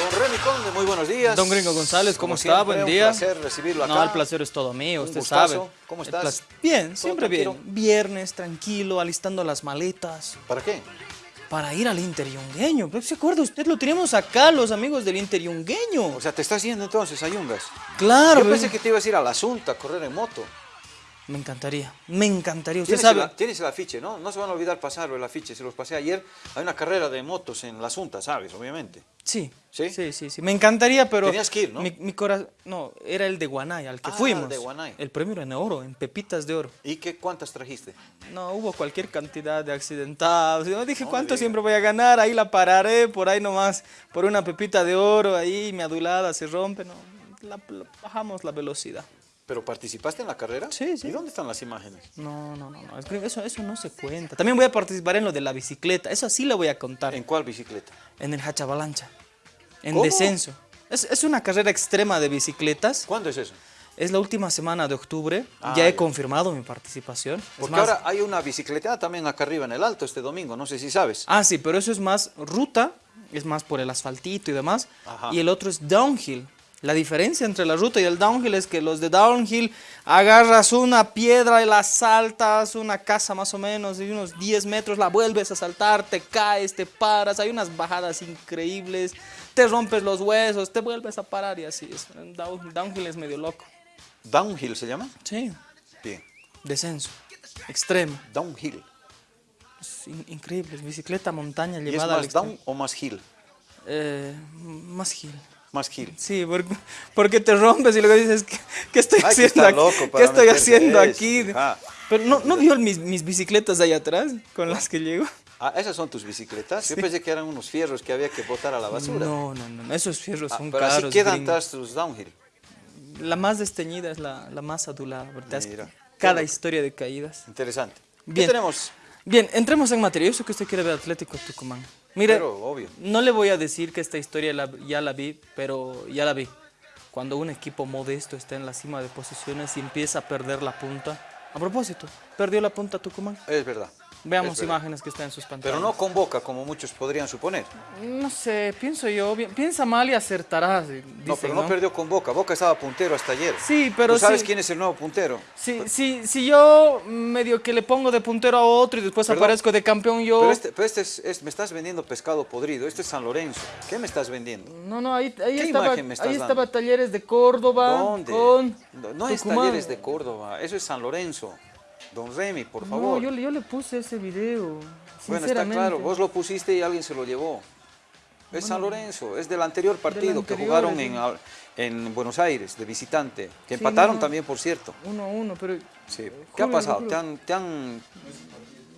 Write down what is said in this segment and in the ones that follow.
Don Remy Conde, muy buenos días. Don Gringo González, ¿cómo está? siempre, Buen día. Un placer recibirlo acá. No, el placer es todo mío, Un usted gustazo. sabe. ¿Cómo estás? Bien, ¿Todo siempre tranquilo? bien. Viernes, tranquilo, alistando las maletas ¿Para qué? para ir al Interiungueño. Pero ¿Se acuerda usted? Lo teníamos acá, los amigos del Interiungueño. O sea, te estás yendo entonces a Yungas. Claro. Yo pensé que te ibas a ir a la Asunta a correr en moto. Me encantaría, me encantaría. Usted Tienes, sabe. el, tienes el afiche, ¿no? No se van a olvidar pasarlo, el afiche. Se los pasé ayer. Hay una carrera de motos en la Asunta, ¿sabes? Obviamente. Sí, ¿Sí? sí, sí, sí. Me encantaría, pero... Tenías que ir, ¿no? Mi, mi corazón... No, era el de Guanay, al que Ah, fuimos. el de Guanay. El premio era en oro, en pepitas de oro. ¿Y qué, cuántas trajiste? No, hubo cualquier cantidad de accidentados. Yo dije, No ¿cuánto siempre voy a ganar? Ahí la pararé, por ahí nomás, por una pepita de oro, ahí mi adulada se rompe. No, la- la- bajamos la velocidad. ¿Pero participaste en la carrera? Sí, sí. ¿Y dónde están las imágenes? No, no, no, no. Eso, eso no se cuenta. También voy a participar en lo de la bicicleta. Eso sí lo voy a contar. ¿En En, cuál bicicleta? el Hachavalancha. En ¿Cómo? descenso. Es, es una carrera extrema de bicicletas. ¿Cuándo es eso? Es la última semana de octubre. Ah, ya he ya. confirmado mi participación. Porque más- ahora hay una bicicleta también acá arriba en el Alto este domingo, no sé si sabes. Ah, sí, pero eso es más ruta, es más por el asfaltito y demás. Ajá. Y el otro es downhill. La diferencia entre la ruta y el downhill es que los de downhill agarras una piedra y la saltas, una casa más o menos, y unos 10 metros la vuelves a saltar, te caes, te paras, hay unas bajadas increíbles, te rompes los huesos, te vuelves a parar y así es. Down- downhill es medio loco. Downhill se llama. Sí, Bien. descenso, extremo, Downhill. es in- increíble, es bicicleta montaña ¿Y es llevada al más down o más hill? Eh, más hill. Más hill. Sí, porque, porque te rompes y luego dices, ¿qué, qué estoy que haciendo aquí? loco para ¿Qué estoy haciendo eso, aquí? ajá. Pero no, ¿no vio mis, mis bicicletas de ahí atrás con las que llego? Ah, esas son tus bicicletas. Yo pensé que eran unos fierros que había que botar a la basura. No, no, no, esos fierros Ah, son pero así caros. quedan gringo. tus downhill. La más desteñida es la, la más adulada, ¿verdad? Mira. Cada historia de caídas. Interesante. Bien. ¿Qué tenemos? Bien, entremos en materia. Yo sé que usted quiere ver Atlético Tucumán. Mire, Pero, obvio. no le voy a decir que esta historia la- ya la vi, pero ya la vi. Cuando un equipo modesto está en la cima de posiciones y empieza a perder la punta. A propósito, perdió la punta Tucumán. Es verdad. Veamos Es imágenes que están en sus pantallas. Pero no convoca como muchos podrían suponer. No sé, pienso yo, piensa mal y acertarás. eh, No, dicen, pero no, perdió con Boca. Boca estaba puntero hasta ayer. Sí, pero ¿Tú sabes sí- quién es el nuevo puntero? Si, si, si yo medio que le pongo de puntero a otro y después Perdón, aparezco de campeón yo... Pero este, pero este es, es- me estás vendiendo pescado podrido. Este es San Lorenzo. ¿Qué me estás vendiendo? No, no, ahí, ahí ¿Qué estaba, imagen me estás ahí estaba dando? Talleres de Córdoba ¿Dónde? con No, no es. Talleres de Córdoba. Eso es San Lorenzo. Don Remy, por No, favor. yo, le- yo le puse ese video, Bueno, está claro. Vos lo pusiste y alguien se lo llevó. Es San Lorenzo. Es del anterior partido que anterior, jugaron en, en Buenos Aires, de visitante. Que Sí, empataron no. también, por cierto. Uno a uno, pero... Sí. ¿Qué ha pasado? Julio. ¿Te han, te han,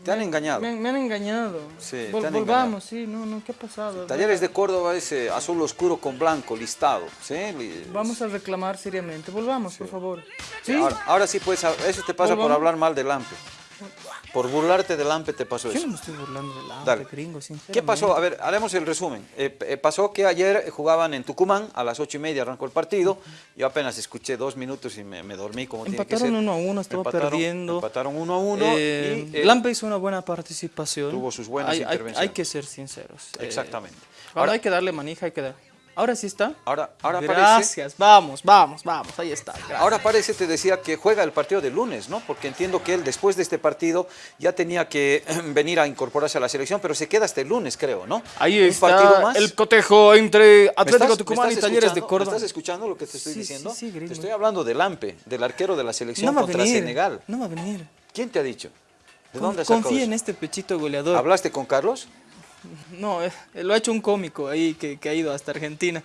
te han engañado? Me, han- me han engañado. Sí, Vol- te han volvamos, sí, no, no, ¿qué ha pasado? Talleres de Córdoba es eh, azul oscuro con blanco, listado. ¿sí? Vamos a reclamar seriamente, volvamos, por favor. ¿Sí? Ahora, ahora sí puedes, hab- eso te pasa por hablar mal del AMPE. Por burlarte del AMPE te pasó Yo eso. no me estoy burlando del Dale. hambre, gringo, sinceramente. ¿Qué pasó? A ver, haremos el resumen. Eh, eh, pasó que ayer jugaban en Tucumán, a las ocho y media arrancó el partido. Yo apenas escuché dos minutos y me, me dormí como tiene que Empataron ser. uno a uno, estaba Empataron- perdiendo. Empataron uno a uno Eh, y... eh, Lampe hizo una buena participación. Tuvo sus buenas hay, intervenciones. Hay, que ser sinceros. eh, Exactamente. ahora, Ahora- hay que darle manija, hay que dar. Ahora sí está. Ahora, ahora parece... Gracias, vamos, vamos, vamos, ahí está. gracias. Ahora parece, te decía, que juega el partido de lunes, ¿no? Porque entiendo que él después de este partido ya tenía que venir a incorporarse a la selección, pero se queda hasta el lunes, creo, ¿no? Ahí Un está partido más. el cotejo entre ¿Me Atlético Tucumán y Talleres de? Córdoba. ¿Me estás escuchando lo que te estoy Sí, sí, diciendo? sí, gringo. te estoy hablando del AMPE, del arquero de la selección No contra venir. Senegal. No va a venir. ¿Quién te ha dicho? ¿De Con- dónde has Confía en este pechito goleador. ¿Hablaste con Carlos? No, eh, lo ha hecho un cómico ahí que, que ha ido hasta Argentina.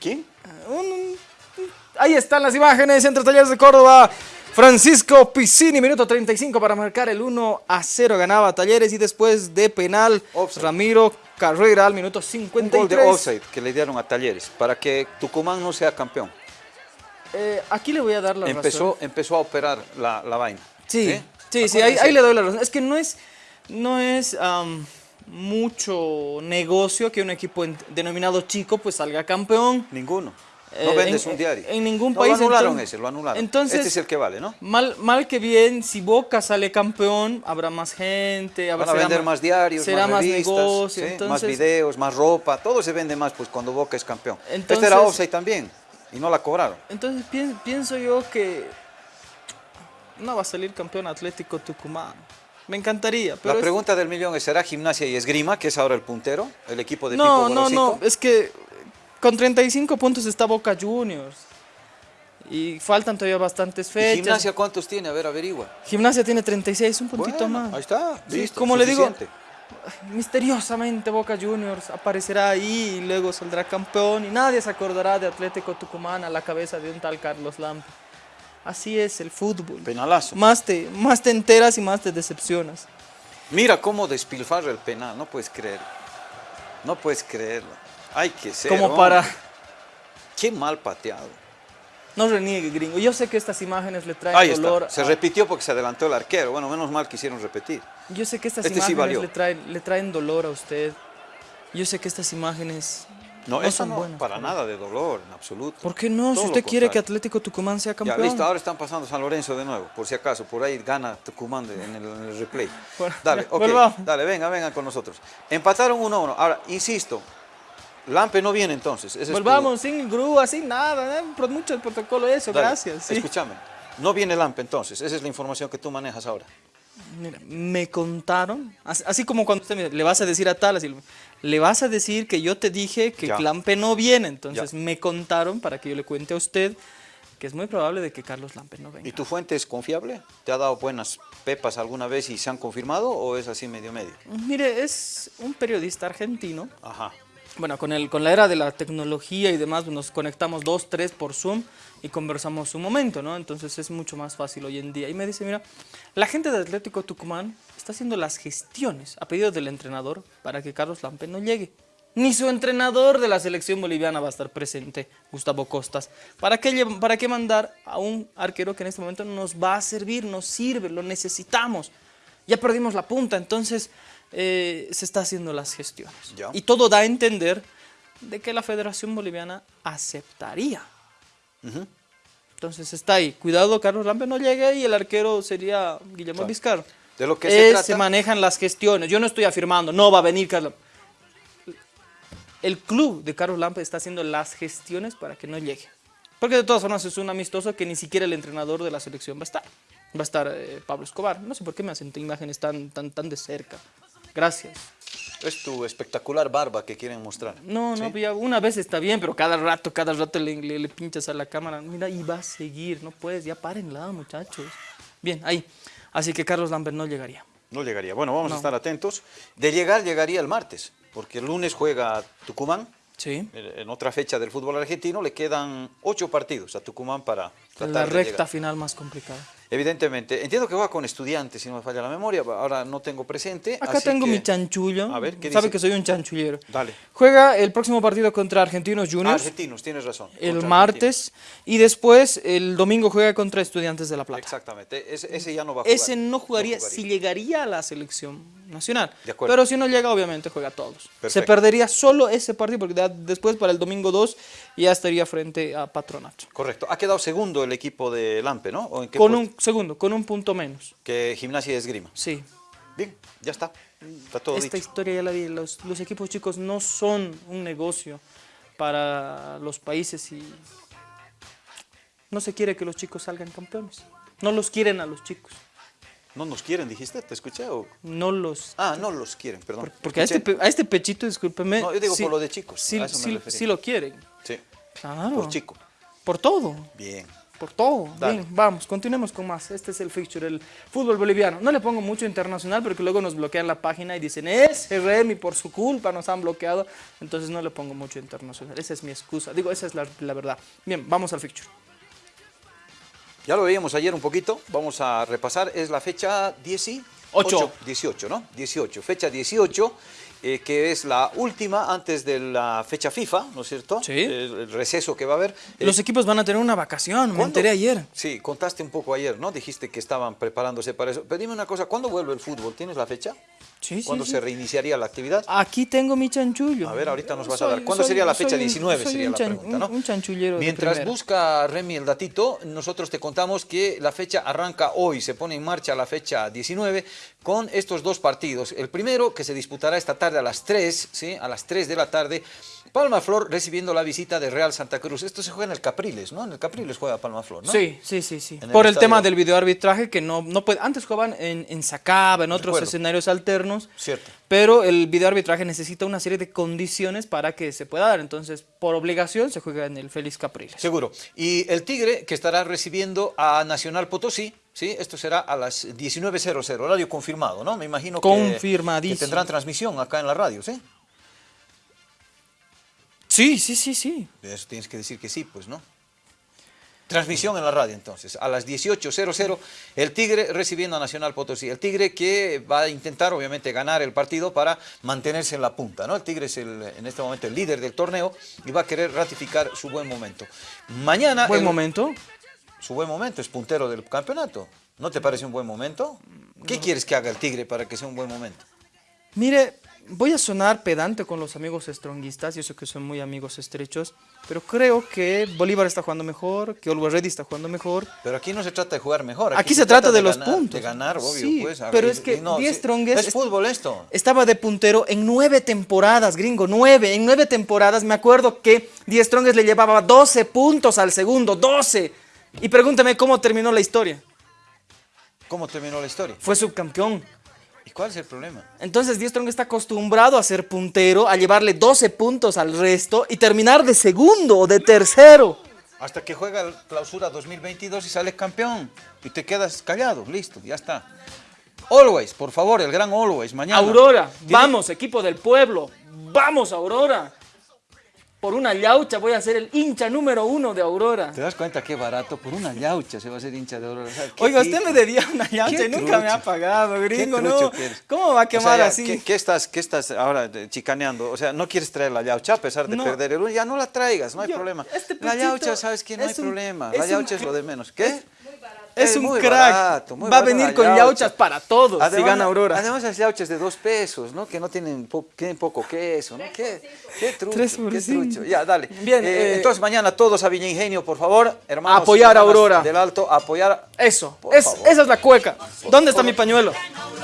¿Quién? Un- un- ahí están las imágenes entre Talleres de Córdoba. Francisco Piscini, minuto 35 para marcar el 1 a 0. Ganaba Talleres y después de penal, Offside. Ramiro Carrera al minuto Un 53. gol de offside que le dieron a Talleres para que Tucumán no sea campeón. Eh, aquí le voy a dar la razón. Empezó, empezó a operar la, la vaina. Sí, sí, sí, ahí, ahí le doy la razón. Es que no es, no es mucho negocio que un equipo en- denominado chico pues salga campeón. Ninguno. No Eh, vendes en- un diario. En ningún No, país. Lo anularon entonces- ese, lo anularon. Entonces, este es el que vale, ¿no? Mal, mal que bien, si Boca sale campeón, habrá más gente, habrá, Van a vender más diarios, será más más revistas, negocio. sí, más videos, más ropa, todo se vende más pues cuando Boca es campeón. este Entonces- era offside también y no la cobraron. entonces pien- pienso yo que no va a salir campeón Atlético Tucumán. Me encantaría, pero la es- pregunta del millón es, ¿será Gimnasia y Esgrima, que es ahora el puntero, el equipo de no, Pipo no, Gorosito? no, es que con 35 puntos está Boca Juniors. Y faltan todavía bastantes ¿Y fechas. Gimnasia cuántos tiene? A ver, averigua. Gimnasia tiene 36, un puntito Bueno, más. Ahí está, Sí, listo, como le digo, misteriosamente Boca Juniors aparecerá ahí y luego saldrá campeón y nadie se acordará de Atlético Tucumán a la cabeza de un tal Carlos Lampe. Así es el fútbol. Penalazo. Más te, más te enteras y más te decepcionas. Mira cómo despilfarra el penal, no puedes creerlo. No puedes creerlo. Hay que ser. Como hombre. para... Qué mal pateado. No reniegue, gringo. Yo sé que estas imágenes le traen Ahí dolor. está. Se a- repitió porque se adelantó el arquero. Bueno, menos mal que hicieron repetir. Yo sé que estas Este imágenes le, traen, le traen dolor a usted. Yo sé que estas imágenes No, no eso son no, buenas. para nada de dolor, en absoluto. ¿Por qué no? Si Todo usted quiere que. Atlético Tucumán sea Ya, campeón. listo, ahora están pasando San Lorenzo de nuevo, por si acaso, por ahí gana Tucumán de- en el, en el replay. Bueno, Dale, ya, ok, volvamos. dale, venga, vengan con nosotros. Empataron 1-1. Ahora, insisto, Lampe no viene entonces. ese es tu- Volvamos sin grúa, sin nada. ¿eh? Por mucho el protocolo eso, Dale, gracias. sí. Escúchame, no viene Lampe entonces, esa es la información que tú manejas ahora. Mira, me contaron, así, así como cuando usted me, le vas a decir a tal, así, le vas a decir que yo te dije que Ya. Lampe no viene, entonces Ya. me contaron para que yo le cuente a usted que es muy probable de que Carlos Lampe no venga. ¿Y tu fuente es confiable? ¿Te ha dado buenas pepas alguna vez y se han confirmado o es así medio medio? Mire, es un periodista argentino. Ajá. Bueno, con, el, con la era de la tecnología y demás, nos conectamos dos, tres por Zoom y conversamos un momento, ¿no? Entonces es mucho más fácil hoy en día. Y me dice, mira, la gente de Atlético Tucumán está haciendo las gestiones a pedido del entrenador para que Carlos Lampe no llegue. Ni su entrenador de la selección boliviana va a estar presente, Gustavo Costas. ¿Para qué, ¿Para qué mandar a un arquero que en este momento nos va a servir, nos sirve, lo necesitamos? Ya perdimos la punta, entonces eh, se está haciendo las gestiones. Ya. Y todo da a entender de que la Federación Boliviana aceptaría. Ujú. Entonces está ahí. Cuidado, Carlos Lampe no llegue y el arquero sería Guillermo Claro. De lo que se Eh, trata- manejan las gestiones. Yo no estoy afirmando, no va a venir Carlos. El club de Carlos Lampe está haciendo las gestiones para que no llegue. Porque de todas formas es un amistoso que ni siquiera el entrenador de la selección va a estar. Va a estar eh, Pablo Escobar. No sé por qué me hacen imágenes tan, tan, tan de cerca. Gracias. Es tu espectacular barba que quieren mostrar. No, no, ya una vez está bien, pero cada rato, cada rato le, le- le pinchas a la cámara. Mira, y va a seguir, no puedes, ya párenla, muchachos. Bien, ahí. Así que Carlos Lambert no llegaría. No llegaría. Bueno, vamos a estar atentos. De llegar, llegaría el martes, porque el lunes juega Tucumán. Sí. En otra fecha del fútbol argentino le quedan ocho partidos a Tucumán para tratar La recta final más complicada. Evidentemente, entiendo que va con estudiantes, si no me falla la memoria, ahora no tengo presente. Acá así tengo que- mi chanchullo. A ver, ¿qué Sabe dice? que soy un chanchullero. Dale. Juega el próximo partido contra Argentinos Juniors argentinos, tienes razón. el martes y después el domingo juega contra Estudiantes de La. Plata. Exactamente, ese, ese ya no va a jugar. Ese no jugaría, si llegaría a la selección nacional. De acuerdo. Pero si no llega, obviamente juega todos. Se Perfecto. perdería solo ese partido porque después para el domingo 2 ya estaría frente a Patronato. Correcto. Ha quedado segundo el equipo de Lampe, ¿no? ¿O en qué Con puesto? Un segundo, con un punto menos. Que Gimnasia y Esgrima. Sí. Bien, ya está. Está todo Esta dicho. historia ya la vi. Los, los equipos chicos no son un negocio para los países y no se quiere que los chicos salgan campeones. No los quieren a los chicos. ¿No nos quieren, dijiste? ¿Te escuché? o- No los Ah, no los quieren, perdón. Porque a este, a este pechito, discúlpeme. No, yo digo sí- por lo de chicos, Sí, a eso me sí- sí lo quieren. Sí, Claro. por chico. Por todo. Bien. Por todo. Dale. Bien, vamos, continuemos con más. Este es el fixture, el fútbol boliviano. No le pongo mucho internacional porque luego nos bloquean la página y dicen, ese Remy, por su culpa nos han bloqueado. Entonces no le pongo mucho internacional. Esa es mi excusa. Digo, esa es la, la verdad. Bien, vamos al fixture. Ya lo veíamos ayer un poquito, vamos a repasar, es la fecha 18, Ocho. 18, ¿no? 18, fecha 18, eh, que es la última antes de la fecha FIFA, ¿no es cierto? Sí. El, el receso que va a haber. Eh, Los equipos van a tener una vacación, me ¿cuándo? enteré ayer. Sí, contaste un poco ayer, ¿no? Dijiste que estaban preparándose para eso. Pero dime una cosa, ¿cuándo vuelve el fútbol? ¿Tienes la fecha? Sí, ¿Cuándo sí. se reiniciaría la actividad? Aquí tengo mi chanchullo. A ver, ahorita nos vas Soy- a dar. ¿Cuándo soy- sería la fecha? un- 19 soy sería la pregunta, ¿no? Un, chanchullero Mientras busca Remy el datito, nosotros te contamos que la fecha arranca hoy, se pone en marcha la fecha 19 con estos dos partidos. El primero que se disputará esta tarde a las 3, ¿sí? a las 3 de la tarde, Palma Flor recibiendo la visita de Real Santa Cruz. Esto se juega en el Capriles, ¿no? En el Capriles juega Palma Flor, ¿no? Sí, sí, sí, sí. El Por el estadio. tema del videoarbitraje que no, no puede. Antes jugaban en, en Sacaba, en otros Recuerdo. escenarios alternos. Cierto. Pero el videoarbitraje necesita una serie de condiciones para que se pueda dar. Entonces, por obligación, se juega en el Félix Capriles. Seguro. Y el Tigre que estará recibiendo a Nacional Potosí, ¿sí? Esto será a las 19.00, horario confirmado, ¿no? Me imagino que- Confirmadísimo. que tendrán transmisión acá en la radio, ¿sí? Sí, sí, sí, sí. De Eso tienes que decir que sí, pues, ¿no? Transmisión en la radio, entonces, a las 18.00, el Tigre recibiendo a Nacional Potosí. El Tigre que va a intentar, obviamente, ganar el partido para mantenerse en la punta, ¿no? El Tigre es, el, en este momento, el líder del torneo y va a querer ratificar su buen momento. Mañana... Buen el- momento. Su buen momento, es puntero del campeonato. ¿No te parece un buen momento? ¿Qué quieres que haga el Tigre para que sea un buen momento? Mire, voy a sonar pedante con los amigos stronguistas, yo sé que son muy amigos estrechos, pero creo que Bolívar está jugando mejor, que Always Ready está jugando mejor. Pero aquí no se trata de jugar mejor. Aquí se trata de los ganar, puntos. De ganar, obvio. Sí, pues, pero es que y no, Die sí, Strongest Es es- fútbol esto. Estaba de puntero en nueve temporadas, gringo, nueve. En nueve temporadas me acuerdo que Die Strongest le llevaba 12 puntos al segundo, 12. Y pregúntame cómo terminó la historia. ¿Cómo terminó la historia? Fue subcampeón. ¿Y cuál es el problema? Entonces Die Strongest está acostumbrado a ser puntero, a llevarle 12 puntos al resto y terminar de segundo o de tercero. Hasta que juega el clausura 2022 y sales campeón. Y te quedas callado, listo, ya está. Always, por favor, el gran Always, mañana. Aurora, Tiene- vamos, equipo del pueblo. Vamos, Aurora. Por una yaucha voy a ser el hincha número uno de Aurora. ¿Te das cuenta qué barato? Por una yaucha se va a hacer hincha de Aurora. O sea, ¿qué Oiga, usted me debía una yaucha Qué y nunca me ha pagado, gringo, Qué ¿no? ¿Cómo va a O sea, quemar ya, así? ¿qué, qué estás, qué estás ahora chicaneando? O sea, no quieres traer la yaucha a pesar de No. perder el uno. Ya no la traigas, no hay Yo, problema. este la yaucha, sabes que no hay un- problema. La yaucha un- es lo de menos. ¿Qué? Es un muy crack. barato, Va a venir con yaucha. yauchas para todos si gana Aurora. Además, las yauchas de dos pesos, ¿no? Que no tienen, po- tienen poco queso, ¿no? ¿Qué, qué trucho, qué trucho. Ya, dale. Bien, Eh, eh, entonces, mañana todos a Viña Ingenio, por favor, hermanos. Apoyar a Aurora. Del Alto, apoyar. Eso, es, esa es la cueca. ¿Dónde está mi pañuelo?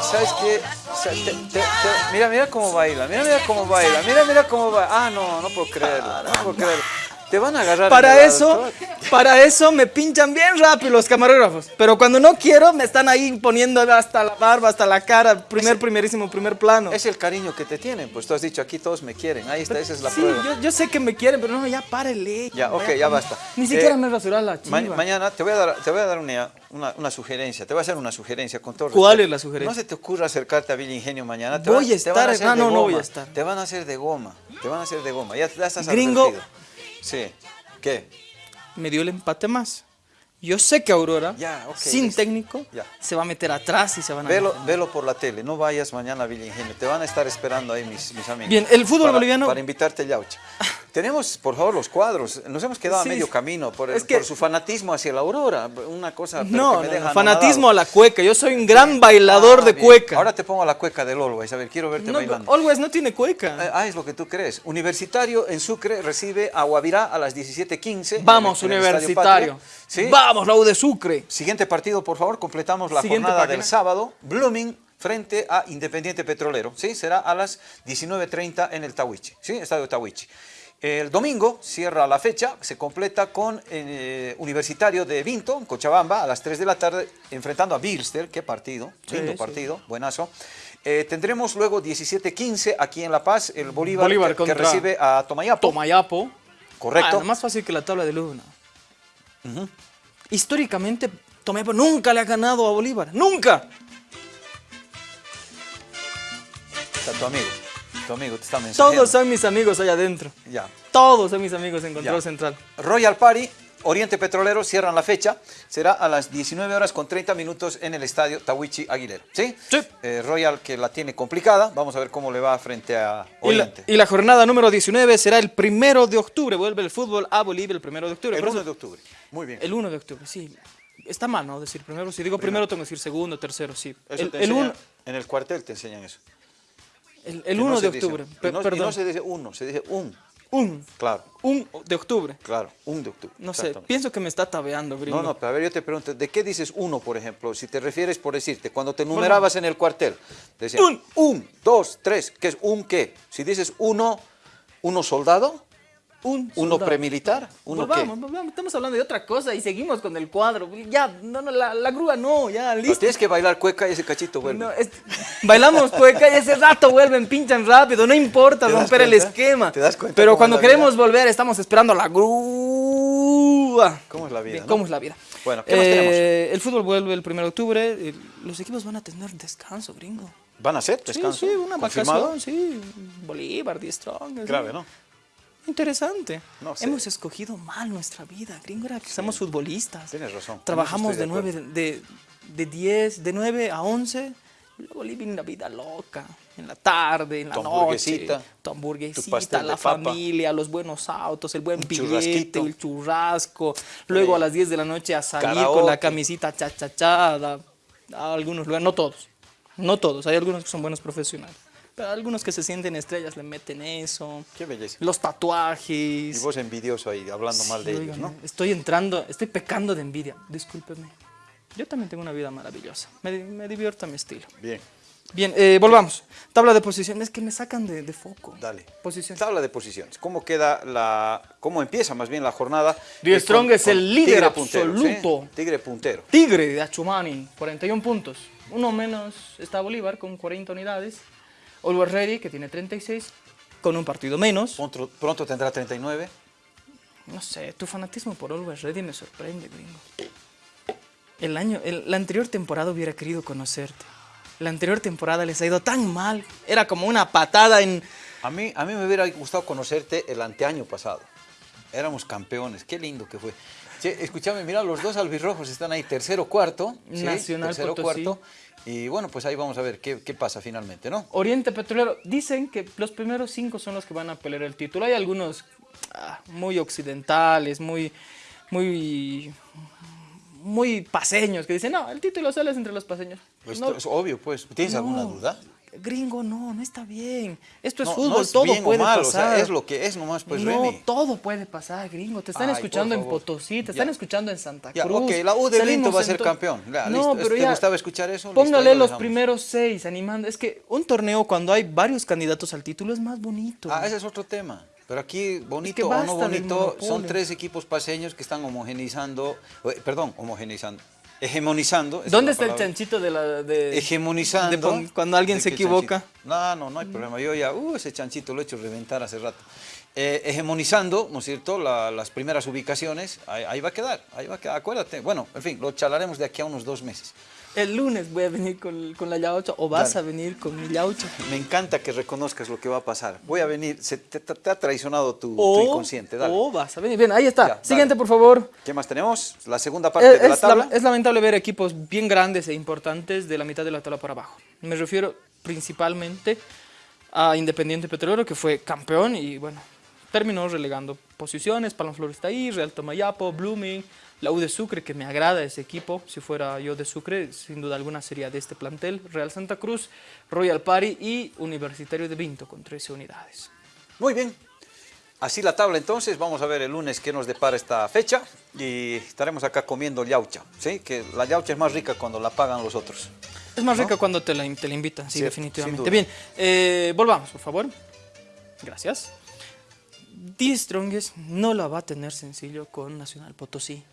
¿Sabes qué? Sa- te- te- te- mira, mira cómo baila, mira, mira cómo baila, mira, mira cómo baila. Ah, no, no puedo creerlo, no puedo creerlo. Te van a agarrar. Para eso, para eso me pinchan bien rápido los camarógrafos. Pero cuando no quiero, me están ahí poniendo hasta la barba, hasta la cara, primer, primerísimo, primer plano. Es el cariño que te tienen, pues tú has dicho, aquí todos me quieren, ahí está, esa es la Sí, prueba. yo, yo sé que me quieren, pero no, ya párele. Ya, ok, ya basta. Ni siquiera Eh, me he rasurado la chiva. Ma- mañana te voy a dar, te voy a dar una, una, una sugerencia, te voy a hacer una sugerencia con todo ¿Cuál respeto. es la sugerencia? No se te ocurra acercarte a Villa Ingenio mañana. Te Voy a te van estar, hacer ah, no, no voy a estar. Te van a hacer de goma, te van a hacer de goma, ya, ya estás Gringo. advertido. Sí, ¿qué? me dio el empate más. Yo sé que Aurora, Ya, sin listo. técnico, Ya. se va a meter atrás y se van a... Velo, velo por la tele, no vayas mañana a Villa Ingenio, te van a estar esperando ahí mis, mis amigos. Bien, el fútbol Para- boliviano- Para invitarte yaucha. Tenemos, por favor, los cuadros. Nos hemos quedado Sí, a medio camino por, el- Es que- por su fanatismo hacia la aurora. Una cosa pero No, que me no, deja no, fanatismo a la cueca. Yo soy un gran bailador Ah, de bien. cueca. Ahora te pongo la cueca del Always. A ver, quiero verte bailando. Always no tiene cueca. Eh, Ah, es lo que tú crees. Universitario en Sucre recibe a Guavirá a las 17.15. en Vamos, en el universitario. ¿Sí? Vamos, la U de Sucre. Siguiente partido, por favor. Completamos la Siguiente jornada página. del sábado. Blooming frente a Independiente Petrolero. ¿sí? Será a las 19.30 en el Tawichi. ¿sí? Estadio Tawichi. El domingo cierra la fecha, se completa con eh, Universitario de Vinto, Cochabamba, a las 3 de la tarde, enfrentando a Bilster. Qué partido, lindo sí. partido, buenazo. Eh, tendremos luego 17-15 aquí en La Paz, el Bolívar, Bolívar que, que recibe a Tomayapo. Tomayapo. Correcto. Ah, más fácil que la tabla de Luna. Históricamente, Tomayapo nunca le ha ganado a Bolívar. ¡Nunca! Está tu amigo, tu amigo te está mensajeando. Todos son mis amigos allá adentro. Ya. Todos son mis amigos en Control Ya. Central. Royal Party, Oriente Petrolero, cierran la fecha. Será a las 19 horas con 30 minutos en el estadio Tawichi Aguilera. ¿Sí? Sí. Eh, Royal que la tiene complicada. Vamos a ver cómo le va frente a Y la, Oriente. y la jornada número 19 será el primero de octubre. Vuelve el fútbol a Bolivia el primero de octubre. el Por 1 eso- de octubre. Muy bien. El 1 de octubre, sí. Está mal, ¿no? Decir primero. Si digo primero, tengo que decir segundo, tercero, sí. Eso El, te el En el cuartel te enseñan eso. El, Que 1 no de dice- octubre. y Pe- no, y perdón. no se dice uno, se dice un. Un. Claro, Un de octubre. claro, un de octubre. No sé, pienso que me está tabeando, gringo. No, no, pero a ver, yo te pregunto, ¿de qué dices uno, por ejemplo? Si te refieres, por decirte, cuando te numerabas en el cuartel, te decían, Un. un, dos, tres, ¿qué es un qué? Si dices uno, uno soldado, Un uno premilitar, uno volvamos, qué. volvamos, estamos hablando de otra cosa y seguimos con el cuadro. Ya, no, no, la, la grúa no, ya, listo. tienes que bailar cueca y ese cachito vuelve. No, es- bailamos cueca y ese rato vuelven, pinchan rápido, no importa ¿Te das romper el esquema. ¿Te das cuenta Pero cuando queremos volver estamos esperando a la grúa. ¿Cómo es la vida, no? ¿Cómo es la vida? Bueno, ¿qué más tenemos? Eh, El fútbol vuelve el 1 de octubre. eh, Los equipos van a tener descanso, gringo. ¿Van a hacer descanso? Sí, sí, una ¿Confirmado? vacación, sí. Bolívar, 10 strong. Grave, ¿no? Interesante. No sé. Hemos escogido mal nuestra vida, gringo. Era que somos futbolistas. Tienes razón, Trabajamos de estoy de 9, de, de 10, de 9 a 11. Luego living la vida loca. En la tarde, en la Tu noche. hamburguesita, Tu hamburguesita, tu la familia, los buenos autos, el buen billete, el churrasco. Luego a las 10 de la noche a salir con Karaoke. la camisita cha cha cha. A, a algunos lugares, no todos. No todos. Hay algunos que son buenos profesionales. Pero algunos que se sienten estrellas le meten eso. Qué belleza. Los Y tatuajes. vos envidioso ahí, hablando mal de Sí, ellos, ¿no? Estoy entrando, estoy pecando de envidia. Discúlpeme. Yo también tengo una vida maravillosa. Me, me divierto a mi estilo. Bien, Bien, eh, volvamos. Tabla de posiciones que me sacan de, de foco. dale. Posición. Tabla de posiciones. ¿Cómo queda la... cómo empieza más bien la jornada? Die Eh, Strong con- es el líder ¿sí? absoluto. Tigre puntero. Tigre de Achumani, 41 puntos. Uno menos está Bolívar con 40 unidades. Always Ready, que tiene 36, con un partido menos. Pronto, pronto tendrá 39. No sé, tu fanatismo por Always Ready me sorprende, gringo. El año, el- la anterior temporada hubiera querido conocerte. La anterior temporada les ha ido tan mal. Era como una patada en... A mí, a mí me hubiera gustado conocerte el anteaño pasado. Éramos campeones, qué lindo que fue. Che, escúchame, mira, los dos albirrojos están ahí, tercero, cuarto. ¿sí? Nacional Tercero, Potosí. cuarto. Y bueno, pues ahí vamos a ver qué, qué pasa finalmente, ¿no? Oriente Petrolero. Dicen que los primeros cinco son los que van a pelear el título. Hay algunos ah, muy occidentales, muy, muy, muy paseños que dicen, no, el título solo es entre los paseños. Pues No, es obvio, pues. ¿Tienes alguna duda? Gringo, no, no está bien. Esto es No, fútbol, no es todo puede mal, o pasar. sea, es lo que es nomás, pues, no, Remy. todo puede pasar, gringo. Te están Ay, escuchando en. Potosí, te Ya. están escuchando en Santa Ya, Cruz. ok, la U de Vinto va a ser campeón. Ya, no, listo. pero ¿Te ya. gustaba escuchar eso? Listo, Póngale lo los primeros seis animando. Es que un torneo cuando hay varios candidatos al título es más bonito. Ah, ese es otro tema. Pero aquí, bonito o no bonito, son tres equipos paseños que están homogeneizando, eh, perdón, homogeneizando, hegemonizando. es ¿Dónde está el chanchito de la de Hegemonizando. de cuando alguien ¿De se equivoca? chanchito? No, no, no hay problema. Yo ya, uh, ese chanchito lo he hecho reventar hace rato. Eh, hegemonizando, ¿no es cierto?, La- las primeras ubicaciones, ahí, ahí va a quedar, ahí va a quedar, acuérdate. Bueno, en fin, lo charlaremos de aquí a unos dos meses. El lunes voy a venir con, con la yaucha o vas Dale. a venir con mi yaucha. Me encanta que reconozcas lo que va a pasar. Voy a venir, se, te, te- te ha traicionado tu, tu O, inconsciente, dale. o vas a venir. Bien, ahí está. Ya, dale. Siguiente, por favor. ¿Qué más tenemos? La segunda parte Es, de la tabla. es lamentable ver equipos bien grandes e importantes de la mitad de la tabla para abajo. Me refiero principalmente a Independiente Petrolero, que fue campeón y bueno, terminó relegando posiciones. Palmaflor está ahí, Real Tomayapo, Blooming, la U de Sucre, que me agrada ese equipo. Si fuera yo de Sucre, sin duda alguna sería de este plantel. Real Santa Cruz, Royal Party y Universitario de Vinto con 13 unidades. Muy bien. Así la tabla entonces, vamos a ver el lunes qué nos depara esta fecha y estaremos acá comiendo yaucha, ¿sí? Que la yaucha es más rica cuando la pagan los otros. Es más rica cuando te la, te la invitan, sí, definitivamente. Bien, eh, volvamos, por favor. Gracias. Die Strongest no la va a tener sencillo con Nacional Potosí.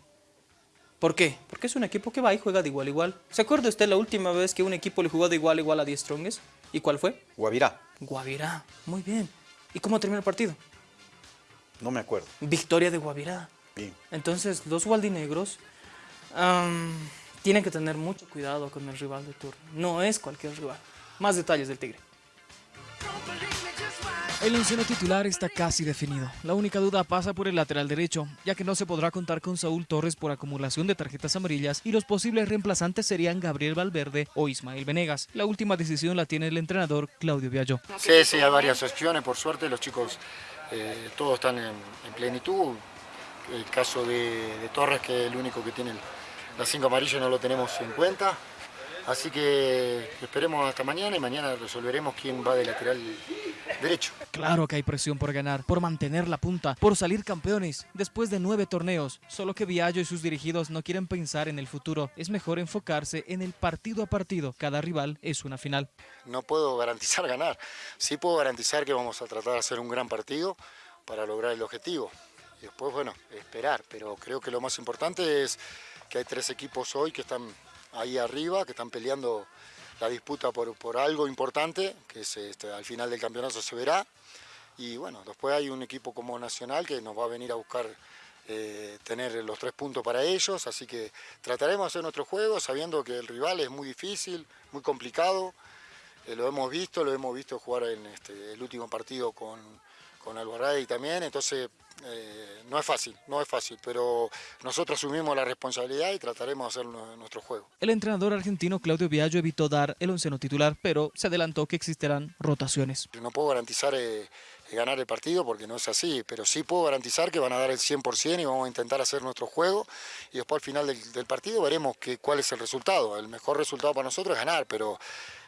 ¿Por qué? Porque es un equipo que va y juega de igual a igual. ¿Se acuerda usted la última vez que un equipo le jugó de igual a igual a Die Strongest? ¿Y cuál fue? Guavirá, Guavirá. Muy bien. ¿Y cómo terminó el partido? no me acuerdo. Victoria de Guavirá. Bien. Entonces, los gualdinegros tienen que tener mucho cuidado con el rival de turno. No es cualquier rival. Más detalles del Tigre. El onceno titular está casi definido. La única duda pasa por el lateral derecho, ya que no se podrá contar con Saúl Torres por acumulación de tarjetas amarillas y los posibles reemplazantes serían Gabriel Valverde o Ismael Venegas. La última decisión la tiene el entrenador Claudio Viallo. Sí, sí, hay varias opciones, por suerte los chicos eh, todos están en, en plenitud. El caso de, de Torres, que es el único que tiene las cinco amarillas, no lo tenemos en cuenta. Así que esperemos hasta mañana y mañana resolveremos quién va de lateral derecho. Claro que hay presión por ganar, por mantener la punta, por salir campeones. Después de nueve torneos, solo que Viallo y sus dirigidos no quieren pensar en el futuro. Es mejor enfocarse en el partido a partido. Cada rival es una final. No puedo garantizar ganar. Sí puedo garantizar que vamos a tratar de hacer un gran partido para lograr el objetivo. Y después, bueno, esperar. Pero creo que lo más importante es que hay tres equipos hoy que están ahí arriba, que están peleando la disputa por, por algo importante, que es, este, al final del campeonato se verá. Y bueno, después hay un equipo como Nacional que nos va a venir a buscar eh, tener los tres puntos para ellos, así que trataremos de hacer nuestro juego sabiendo que el rival es muy difícil, muy complicado, eh, lo hemos visto, lo hemos visto jugar en este, el último partido con, con también, entonces eh, no es fácil, no es fácil, pero nosotros asumimos la responsabilidad y trataremos de hacer nuestro juego. El entrenador argentino Claudio Viallo evitó dar el onceno titular, pero se adelantó que existirán rotaciones. No puedo garantizar eh, ganar el partido porque no es así, pero sí puedo garantizar que van a dar el 100% y vamos a intentar hacer nuestro juego y después al final del, partido veremos que, cuál es el resultado. El mejor resultado para nosotros es ganar, pero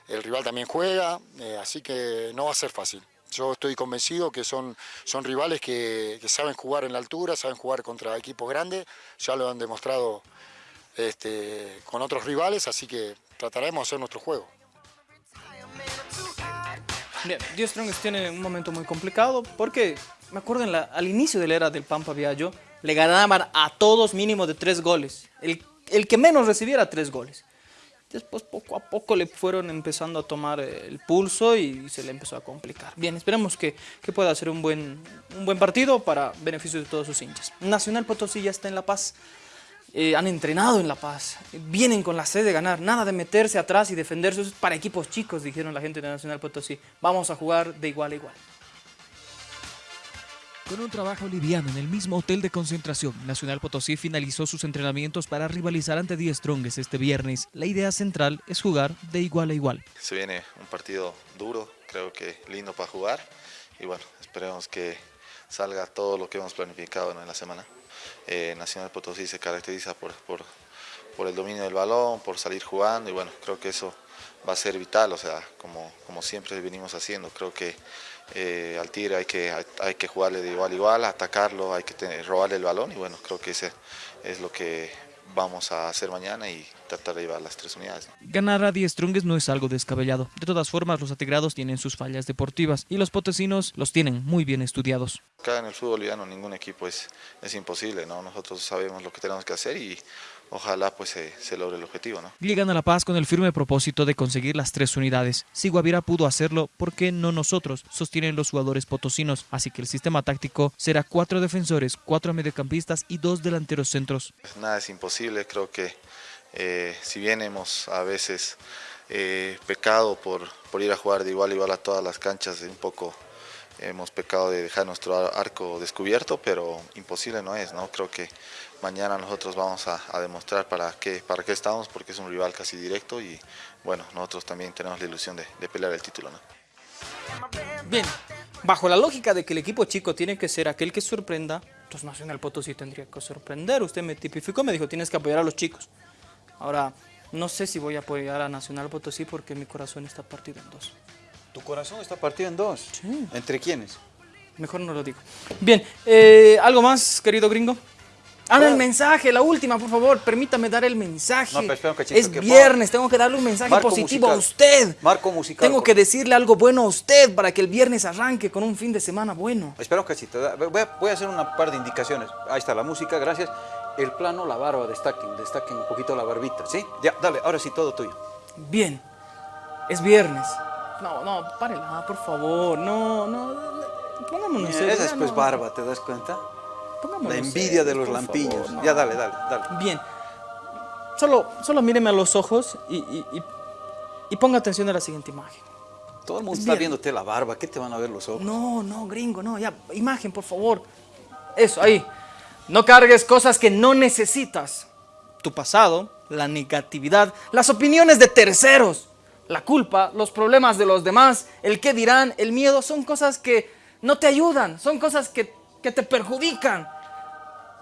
el rival también juega, eh, así que no va a ser fácil. Yo estoy convencido que son, son rivales que, saben jugar en la altura, saben jugar contra equipos grandes, ya lo han demostrado este, con otros rivales, así que trataremos de hacer nuestro juego. Bien, Dio Strongest tiene un momento muy complicado porque, me acuerdo, al inicio de la era del Pampa Viallo, le ganaban a todos mínimo de tres goles. El, el que menos recibiera tres goles. Después poco a poco le fueron empezando a tomar el pulso y se le empezó a complicar. Bien, esperemos que, que pueda ser un buen, un buen partido para beneficio de todos sus hinchas. Nacional Potosí ya está en La Paz. Eh, han entrenado en La Paz, vienen con la sed de ganar, nada de meterse atrás y defenderse, para equipos chicos, dijeron la gente de Nacional Potosí. Vamos a jugar de igual a igual. Con un trabajo liviano en el mismo hotel de concentración, Nacional Potosí finalizó sus entrenamientos para rivalizar ante Die Strongest este viernes. La idea central es jugar de igual a igual. Se viene un partido duro, creo que lindo para jugar y bueno, esperemos que salga todo lo que hemos planificado en la semana. Eh, Nacional Potosí se caracteriza por, por, por el dominio del balón, por salir jugando y bueno, creo que eso va a ser vital, o sea, como, como siempre venimos haciendo. Creo que eh, al Tigre hay que, hay, que jugarle de igual a igual, atacarlo, hay que robarle el balón y bueno, creo que ese es lo que vamos a hacer mañana y tratar de llevar las tres unidades. Ganar a Die Strunges no es algo descabellado. De todas formas, los atigrados tienen sus fallas deportivas y los potesinos los tienen muy bien estudiados. Acá en el fútbol boliviano ningún equipo es, es imposible, ¿no? nosotros sabemos lo que tenemos que hacer y ojalá pues se, logre el objetivo. ¿no? Llegan a La Paz con el firme propósito de conseguir las tres unidades. Si Guavira pudo hacerlo, ¿por qué no nosotros? Sostienen los jugadores potosinos. Así que el sistema táctico será cuatro defensores, cuatro mediocampistas y dos delanteros centros. Nada es imposible, creo que eh, si bien hemos a veces eh, pecado por, por ir a jugar de igual a igual a todas las canchas, un poco hemos pecado de dejar nuestro arco descubierto, pero imposible no es, ¿no? Creo que mañana nosotros vamos a, demostrar para qué, para qué estamos, porque es un rival casi directo y bueno, nosotros también tenemos la ilusión de, pelear el título. Bien, bajo la lógica de que el equipo chico tiene que ser aquel que sorprenda, entonces Nacional Potosí tendría que sorprender. Usted me tipificó, me dijo, tienes que apoyar a los chicos. Ahora, no sé si voy a apoyar a Nacional Potosí porque mi corazón está partido en dos. ¿Tu corazón está partido en dos? Sí. ¿Entre quiénes? Mejor no lo digo. Bien, eh, ¿algo más, querido gringo? Ah, el mensaje, la última, por favor, permítame dar el mensaje. No, pero espera un cachito, es viernes, tengo que darle un mensaje positivo a usted. Marco musical. Tengo que decirle algo bueno a usted para que el viernes arranque con un fin de semana bueno. Espera un cachito, voy a, hacer una par de indicaciones. Ahí está la música, gracias. El plano, la barba, destaquen, destaquen un poquito la barbita, ¿sí? Ya, dale, ahora sí, todo tuyo. Bien, es viernes. No, no, párela, por favor, no, no, pongámonos Esa es pues barba, ¿te das cuenta? la envidia de los lampiños. Ya, dale, dale, dale. Bien, solo, solo míreme a los ojos y, y, y, ponga atención a la siguiente imagen. Todo el mundo está viéndote la barba, ¿qué te van a ver los ojos? No, no, gringo, no, ya, imagen, por favor. Eso, ahí. No cargues cosas que no necesitas. Tu pasado, la negatividad, las opiniones de terceros la culpa, los problemas de los demás, el qué dirán, el miedo, son cosas que no te ayudan, son cosas que, te perjudican.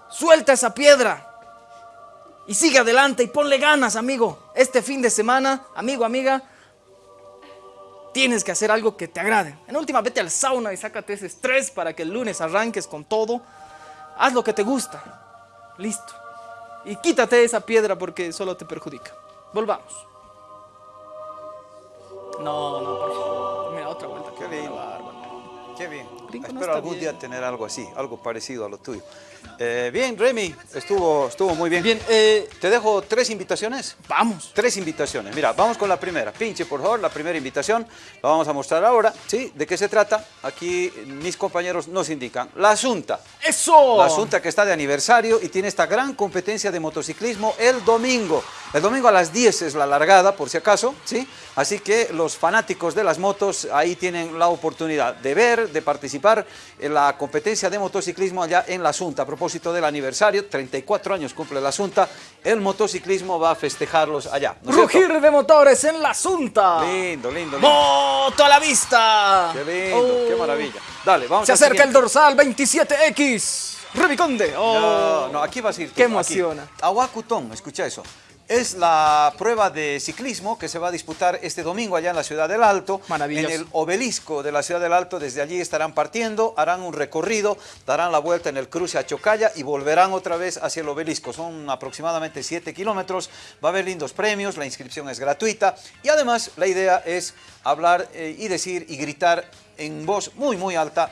Suelta esa piedra Y sigue adelante y ponle ganas, amigo. Este fin de semana, amigo, amiga, tienes que hacer algo que te agrade. En última, vete al sauna y sácate ese estrés para que el lunes arranques con todo. Haz lo que te gusta. Listo. Y quítate esa piedra porque solo te perjudica. Volvamos. No, no, por favor. Mira, otra vuelta. Qué bárbaro. Qué bien. Espero algún bien. día tener algo así, algo parecido a lo tuyo. Eh, bien, Remy, estuvo, estuvo muy bien. Bien, eh, Te dejo tres invitaciones. vamos. Tres invitaciones. Mira, vamos con la primera. Pinche, por favor, la primera invitación. La vamos a mostrar ahora. ¿Sí? ¿De qué se trata? Aquí mis compañeros nos indican. La Asunta. ¡Eso! La Asunta que está de aniversario y tiene esta gran competencia de motociclismo el domingo. El domingo a las 10 es la largada, por si acaso, ¿sí? Así que los fanáticos de las motos ahí tienen la oportunidad de ver, de participar en la competencia de motociclismo allá en la Asunta. Propósito del aniversario, 34 años cumple la Asunta, el motociclismo va a festejarlos allá. ¿no es cierto? Rugir de motores en la Asunta. Lindo, lindo, lindo. ¡Moto a la vista! Qué lindo, qué Oh. maravilla. Dale, vamos Se acerca el dorsal 27X. Rebiconde. Oh. No, no, aquí vas a ir tú. Qué emociona. Aguacutón, escucha eso. Es la prueba de ciclismo que se va a disputar este domingo allá en la Ciudad del Alto. Maravilloso. En el obelisco de la Ciudad del Alto, desde allí estarán partiendo, harán un recorrido, darán la vuelta en el cruce a Chocalla y volverán otra vez hacia el obelisco. Son aproximadamente 7 kilómetros, va a haber lindos premios, la inscripción es gratuita y además la idea es hablar eh, y decir y gritar en voz muy muy alta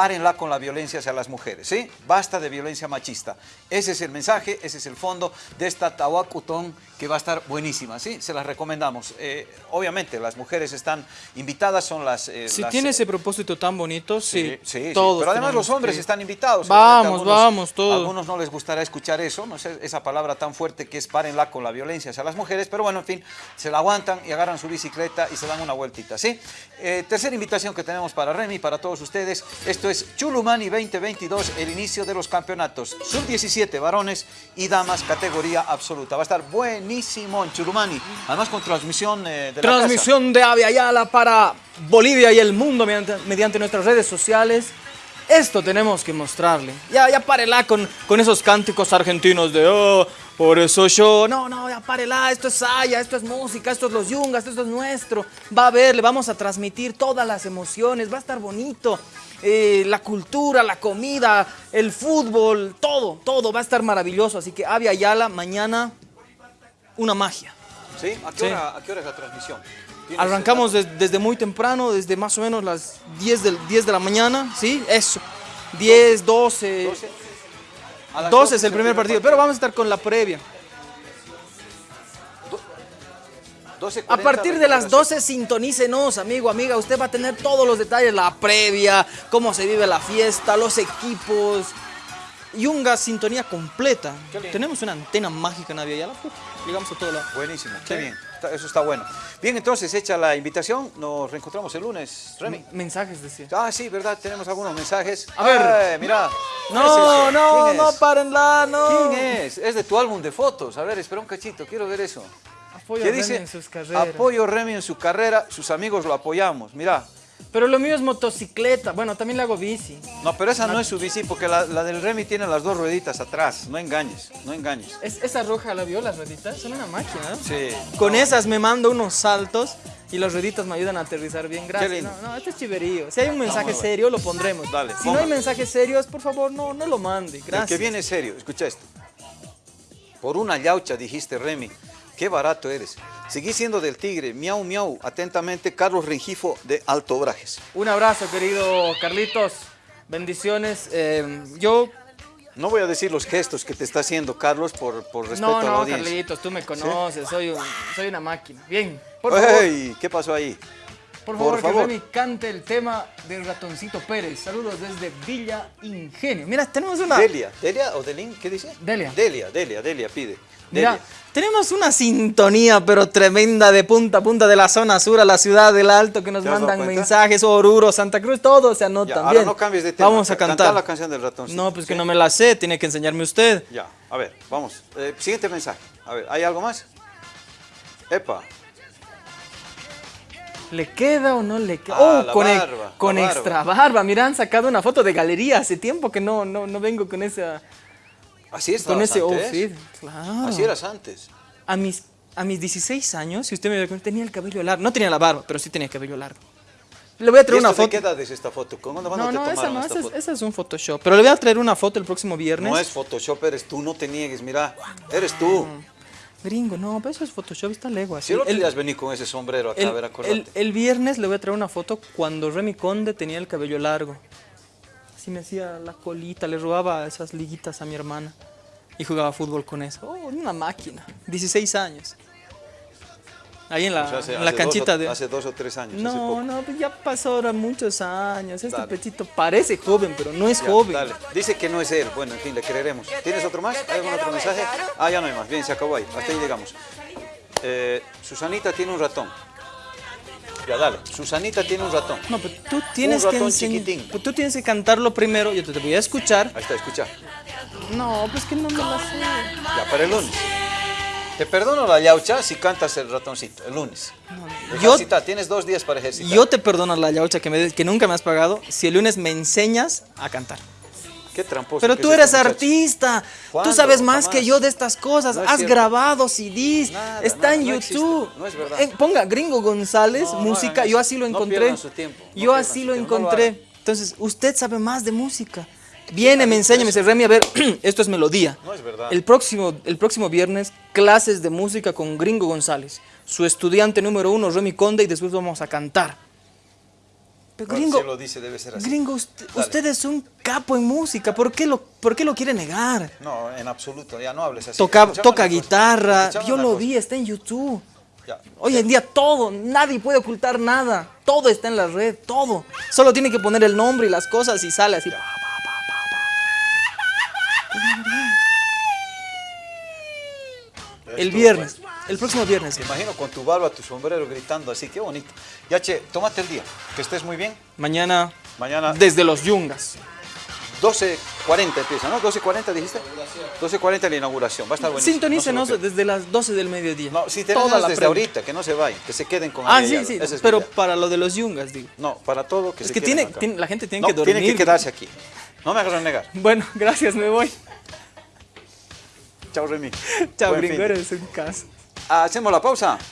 párenla con la violencia hacia las mujeres, ¿sí? Basta de violencia machista. Ese es el mensaje, ese es el fondo de esta Tahuacutón que va a estar buenísima, ¿sí? Se las recomendamos. Eh, obviamente, las mujeres están invitadas, son las... eh, Si las- tiene ese propósito tan bonito, sí. Sí, sí, todos pero además los hombres que- están invitados. Vamos, Seguramente vamos, todos. A algunos no les gustará escuchar eso, no sé, esa palabra tan fuerte que es párenla con la violencia hacia las mujeres, pero bueno, en fin, se la aguantan y agarran su bicicleta y se dan una vueltita, ¿sí? Eh, tercera invitación que tenemos para Remy, para todos ustedes, esto es Chulumani 2022, el inicio de los campeonatos sub-17 varones y damas categoría absoluta. Va a estar buenísimo en Chulumani, además con transmisión eh, de la casa. Transmisión de Ave Ayala para Bolivia y el mundo mediante, mediante nuestras redes sociales. Esto tenemos que mostrarle. Ya, ya párela con, con esos cánticos argentinos de oh, por eso yo. No, no, ya párela. Esto es Saya, esto es música, esto es los Yungas, esto es nuestro. Va a ver, le vamos a transmitir todas las emociones. Va a estar bonito. Eh, la cultura, la comida, el fútbol, todo, todo va a estar maravilloso. Así que Ave Ayala, mañana, una magia. ¿Sí? ¿A qué, Sí. Hora, a qué hora es la transmisión? ¿Tienes Arrancamos des- desde muy temprano, desde más o menos las 10, del, 10 de la mañana, ¿sí? Eso. 10, 12. 12? 12 es el primer partido, pero vamos a estar con la previa. 12:40 A partir de las recuperación. 12 sintonícenos, amigo, amiga. Usted va a tener todos los detalles, la previa, cómo se vive la fiesta, los equipos. Yunga, sintonía completa. Qué lindo. Tenemos una antena mágica en Aviala. Llegamos a todo lado. Buenísimo, qué bien. Eso está bueno. Bien, entonces, hecha la invitación, nos reencontramos el lunes, Remy. Mensajes, decía. Ah, sí, ¿verdad? Tenemos algunos mensajes. A ver. Ay, mira. No, ¿Qué es no, ¿Quién no, párenla, no. ¿Quién es? Es de tu álbum de fotos. A ver, espera un cachito, quiero ver eso. Apoyo ¿Qué a Remy dice? en sus carreras. Apoyo Remy en su carrera, sus amigos lo apoyamos. Mira. Pero lo mío es motocicleta. Bueno, también le hago bici. No, pero esa no es su bici porque la, la del Remy tiene las dos rueditas atrás. No engañes, no engañes. Es- esa roja la vio, las rueditas, son una máquina, ¿no? Sí. Con esas me mando unos saltos y las rueditas me ayudan a aterrizar bien. Gracias. No, no, esto es chiverío. Si hay un mensaje serio, lo pondremos. Dale, si no hay mensajes serios, por favor, no, no lo mande. Gracias. El que viene serio, escucha esto. Por una yaucha, dijiste Remy. Qué barato eres. Seguí siendo del Tigre. Miau, miau. Atentamente, Carlos Rengifo de Alto Brajes. Un abrazo, querido Carlitos. Bendiciones. Eh, yo. No voy a decir los gestos que te está haciendo Carlos por, por respeto No, a la no, audiencia. Carlitos, tú me conoces. Soy, un- soy una máquina. Bien. Por favor. ¿Qué pasó ahí? por por favor, que favor. Remy cante el tema del ratoncito Pérez. Saludos desde Villa Ingenio. Mira, tenemos una. Delia. ¿Delia o Delin? ¿Qué dice? Delia. Delia, Delia, Delia pide. Mira, tenemos una sintonía pero tremenda de punta a punta de la zona sur a la ciudad del Alto que nos ¿Te has dado mandan mensajes, Oruro, Santa Cruz, todos se anotan. Ya, ahora Bien, no cambies de tema. Vamos a Canta cantar. la canción del ratoncito. No, pues que no me la sé, tiene que enseñarme usted. Ya, a ver, vamos. Eh, siguiente mensaje. A ver, ¿hay algo más? Epa. ¿Le queda o no le queda? Ah, oh, con, e- barba, con extra barba. Mira, han sacado una foto de galería. Hace tiempo que no, no, no vengo con esa. Así Con estabas ese antes. outfit. Claro. Así eras antes. A mis, a mis 16 años, si usted me ve, tenía el cabello largo. No tenía la barba, pero sí tenía el cabello largo. Le voy a ¿Y traer esto una de foto. qué edad es esta foto? ¿Cuándo, cuándo No, te no, esa no, esa es, esa es un Photoshop. Pero le voy a traer una foto el próximo viernes. No es Photoshop, eres tú, no te niegues, mira, eres tú. Gringo, no, pero eso es Photoshop, está lego así. Si el El- día has venido con ese sombrero acá, a ver, el, acuérdate. el- el viernes le voy a traer una foto cuando Remy Conde tenía el cabello largo. Así me hacía la colita, le robaba esas liguitas a mi hermana. Y jugaba fútbol con eso. Oh, una máquina. 16 años. Ahí en la, O sea, hace- en la hace dos canchita o- de... Hace dos o tres años, hace No, poco. no, pues ya pasó ahora muchos años. Este Dale. petito parece joven, pero no es Ya, joven. dale. Dice que no es él. Bueno, en fin, le creeremos. ¿Tienes otro más? ¿Hay algún otro mensaje? Ah, ya no hay más. Bien, se acabó ahí. Hasta ahí llegamos. Eh, Susanita tiene un ratón. Ya, dale. Susanita tiene un ratón. No, pero tú tienes que ratón enseñar. chiquitín. Tú tienes que cantarlo primero. Yo te, te voy a escuchar. Ahí está, escucha. No, pues que no me la sé. Ya, para el lunes. Te perdono la yaucha si cantas el ratoncito, el lunes. Yo- Ejercita, tienes dos días para ejercitar. Yo te perdono la yaucha que, me- que nunca me has pagado si el lunes me enseñas a cantar. Qué tramposo. Pero tú es eres este muchacho. artista. Tú sabes más Jamás. que yo de estas cosas. No es has cierto. grabado CDs. Nada, está nada, en no existe. YouTube. No es verdad. Eh, ponga Gringo González, No, música. yo así lo encontré. su tiempo, yo así lo tiempo, encontré. Entonces, usted sabe más de música. Viene, me enseña, me dice, Remy, a ver, esto es melodía. No es verdad. El próximo, el próximo viernes, clases de música con Gringo González. Su estudiante número uno, Remy Conde, y después vamos a cantar. Pero Gringo, si lo dice, debe ser así. Gringo, usted, es un capo en música. ¿Por qué lo, por qué lo quiere negar? No, en absoluto, ya no hables así. Toca, guitarra. Yo lo cosa. vi, está en YouTube. Ya. Hoy en día todo, nadie puede ocultar nada. Todo está en la red, todo. Solo tiene que poner el nombre y las cosas y sale así. El viernes, el próximo viernes. Te imagino con tu barba, tu sombrero gritando así, qué bonito. Ya, che, tómate el día, que estés muy bien. Mañana, Mañana desde los Yungas. 12.40 empieza, ¿no? 12.40 dijiste. 12.40 la inauguración, va a estar buenísimo. Sintonícenos no desde las 12 del mediodía. No, si Toda tenemos la desde ahorita, que no se vayan, que se queden con Ah, sí, sí, es pero para lo de los Yungas, digo. No, para todo que Es se que tiene, acá. tiene- la gente tiene No, que dormir. tienen que quedarse aquí. No me hagas renegar. Bueno, gracias, me voy. Chao, Remy. Chao, Buen gringo, fin eres un caso. Hacemos la pausa.